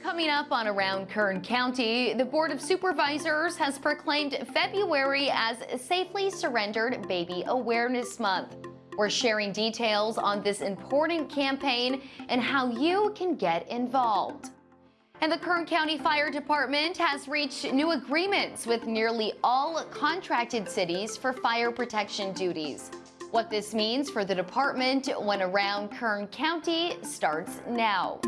Coming up on Around Kern County, the Board of Supervisors has proclaimed February as Safely Surrendered Baby Awareness Month. We're sharing details on this important campaign and how you can get involved. And the Kern County Fire Department has reached new agreements with nearly all contracted cities for fire protection duties. What this means for the department when Around Kern County starts now.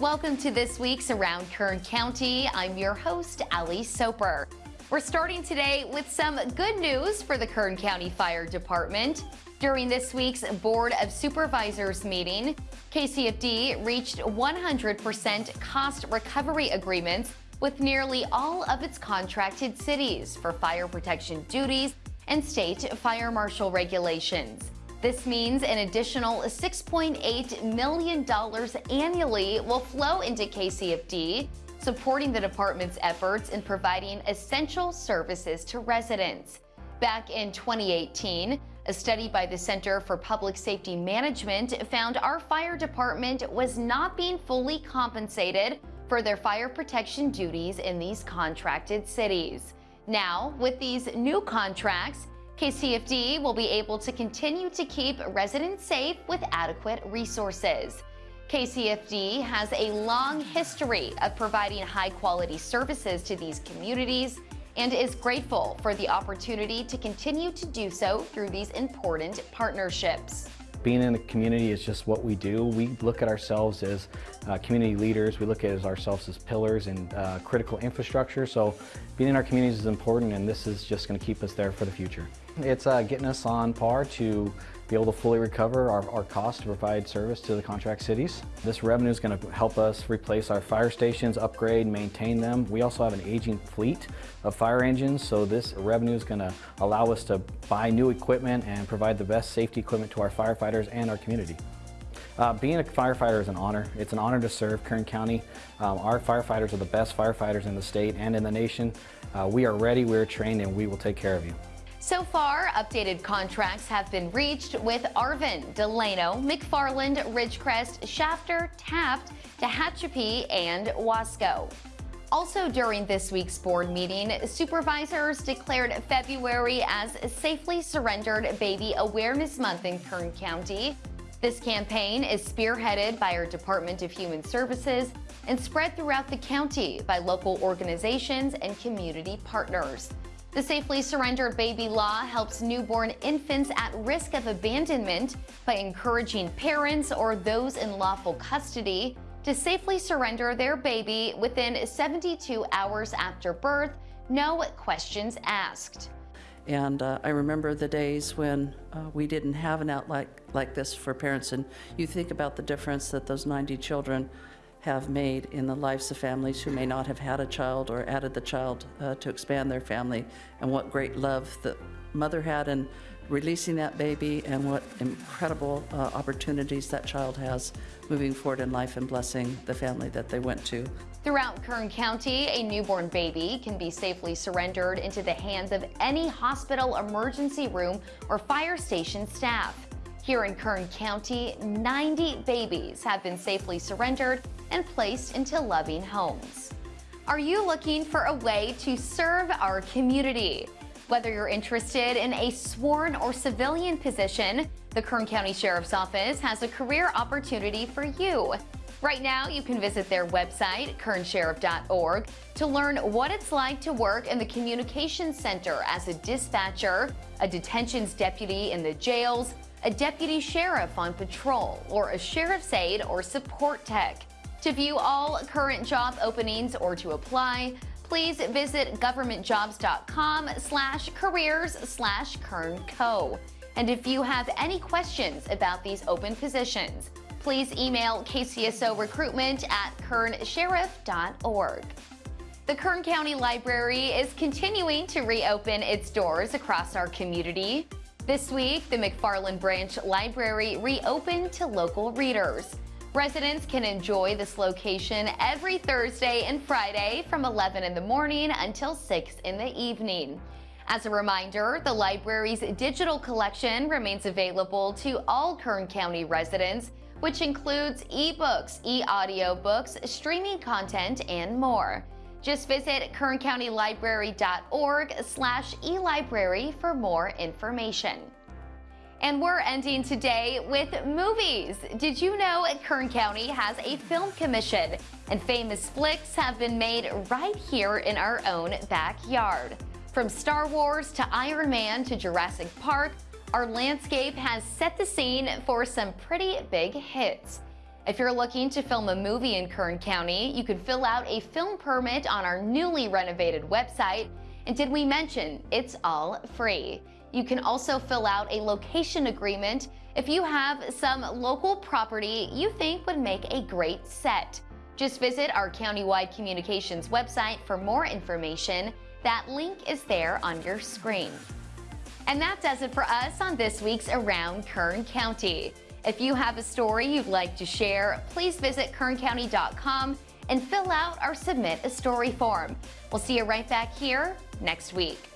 Welcome to this week's Around Kern County. I'm your host, Ali Soper. We're starting today with some good news for the Kern County Fire Department. During this week's Board of Supervisors meeting, KCFD reached 100% cost recovery agreements with nearly all of its contracted cities for fire protection duties and state fire marshal regulations. This means an additional $6.8 million annually will flow into KCFD, supporting the department's efforts in providing essential services to residents. Back in 2018, a study by the Center for Public Safety Management found our fire department was not being fully compensated for their fire protection duties in these contracted cities. Now, with these new contracts, KCFD will be able to continue to keep residents safe with adequate resources. KCFD has a long history of providing high quality services to these communities and is grateful for the opportunity to continue to do so through these important partnerships. Being in the community is just what we do. We look at ourselves as uh, community leaders. We look at ourselves as pillars and uh, critical infrastructure. So being in our communities is important and this is just going to keep us there for the future. It's uh, getting us on par to be able to fully recover our, our cost to provide service to the contract cities. This revenue is going to help us replace our fire stations, upgrade, maintain them. We also have an aging fleet of fire engines, so this revenue is going to allow us to buy new equipment and provide the best safety equipment to our firefighters and our community. Uh, being a firefighter is an honor. It's an honor to serve Kern County. Um, our firefighters are the best firefighters in the state and in the nation. Uh, we are ready, we're trained, and we will take care of you. So far, updated contracts have been reached with Arvin, Delano, McFarland, Ridgecrest, Shafter, Taft, Tehachapi, and Wasco. Also during this week's board meeting, supervisors declared February as Safely Surrendered Baby Awareness Month in Kern County. This campaign is spearheaded by our Department of Human Services and spread throughout the county by local organizations and community partners. The Safely Surrendered Baby Law helps newborn infants at risk of abandonment by encouraging parents or those in lawful custody to safely surrender their baby within 72 hours after birth, no questions asked. And uh, I remember the days when uh, we didn't have an outlet like this for parents, and you think about the difference that those 90 children have made in the lives of families who may not have had a child or added the child uh, to expand their family, and what great love the mother had in releasing that baby, and what incredible uh, opportunities that child has moving forward in life and blessing the family that they went to. Throughout Kern County, a newborn baby can be safely surrendered into the hands of any hospital emergency room or fire station staff. Here in Kern County, 90 babies have been safely surrendered and placed into loving homes. Are you looking for a way to serve our community? Whether you're interested in a sworn or civilian position, the Kern County Sheriff's Office has a career opportunity for you. Right now, you can visit their website, kernsheriff.org, to learn what it's like to work in the Communications Center as a dispatcher, a detentions deputy in the jails, a deputy sheriff on patrol, or a sheriff's aide or support tech. To view all current job openings or to apply, please visit governmentjobs.com slash careers slash kernco. And if you have any questions about these open positions, please email KCSO recruitment at kernsheriff.org. The Kern County Library is continuing to reopen its doors across our community. This week, the McFarland Branch Library reopened to local readers. Residents can enjoy this location every Thursday and Friday from 11 in the morning until 6 in the evening. As a reminder, the library's digital collection remains available to all Kern County residents, which includes ebooks, e-audiobooks, streaming content, and more. Just visit kerncountylibrary.org slash elibrary for more information. And we're ending today with movies. Did you know Kern County has a film commission and famous flicks have been made right here in our own backyard? From Star Wars to Iron Man to Jurassic Park, our landscape has set the scene for some pretty big hits. If you're looking to film a movie in Kern County, you can fill out a film permit on our newly renovated website. And did we mention it's all free? You can also fill out a location agreement if you have some local property you think would make a great set. Just visit our countywide communications website for more information. That link is there on your screen. And that does it for us on this week's Around Kern County. If you have a story you'd like to share, please visit kerncounty.com and fill out our Submit a Story form. We'll see you right back here next week.